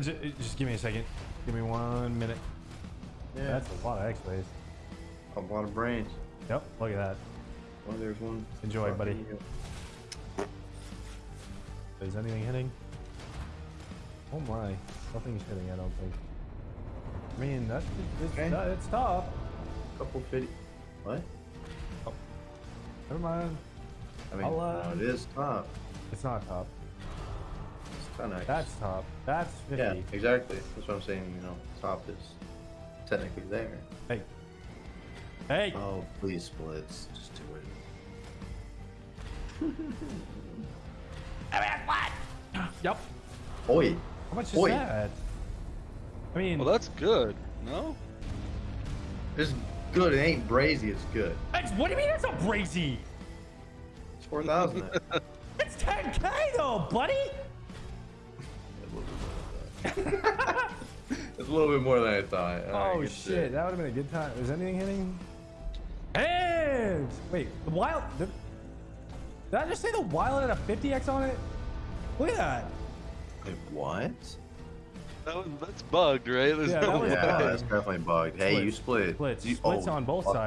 Just, just give me a second. Give me one minute. Yeah. That's a lot of X-rays. a lot of brains. Yep, look at that. Oh, there's one. Enjoy, Fuck, buddy. you. Is anything hitting? Oh my, nothing's hitting. I don't think. I mean, that's it's, Okay. that, it's tough. Couple fifty. What? Oh. Never mind. I mean, uh, no, it is top. It's not top. It's kind of. That's top. That's 50. Yeah, exactly. That's what I'm saying. You know, top is technically there. Hey. Hey. Oh, please splits. Just do it. I mean, what? Yep. Oi. How much is Oi. that? I mean, Well, that's good. No? It's good. It ain't brazy. It's good. it's- what do you mean it's not brazy? It's four thousand. It's 10k though, buddy. It's a little bit more than I thought. I Oh get shit, that. that would have been a good time. Is anything hitting? Hands! Wait, the wild. The, did I just say the wild had a 50x on it? Look at that. Wait, what? That was, that's bugged, right? There's Yeah, no that was. Yeah, bugged. that's definitely bugged. Hey, you Splits. split. Splits. You- Splits oh, on both fuck. sides.